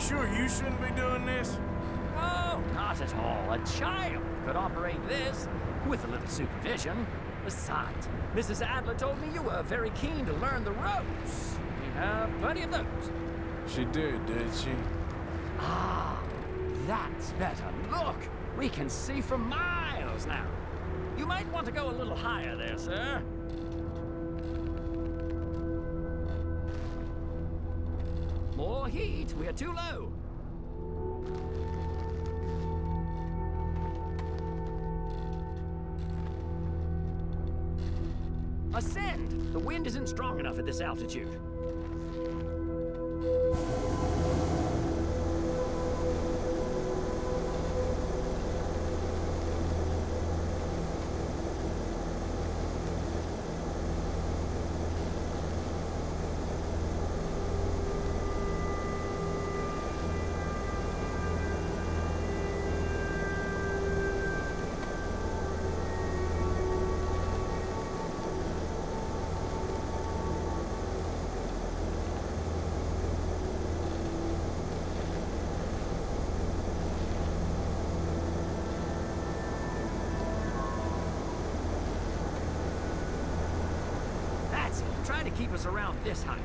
sure you shouldn't be doing this? Oh, not at all. A child could operate this with a little supervision. Besides, Mrs. Adler told me you were very keen to learn the ropes. We have plenty of those. She did, did she? Ah, that's better. Look, we can see for miles now. You might want to go a little higher there, sir. More heat. We're too low. Ascend! The wind isn't strong enough at this altitude. That's it. Try to keep us around this height.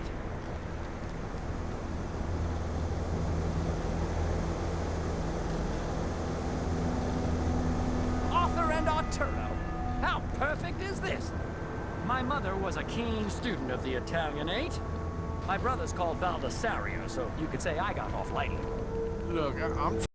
Arthur and Arturo. How perfect is this? My mother was a keen student of the Italianate. My brother's called Baldassarre, so you could say I got off lightly. Look, I I'm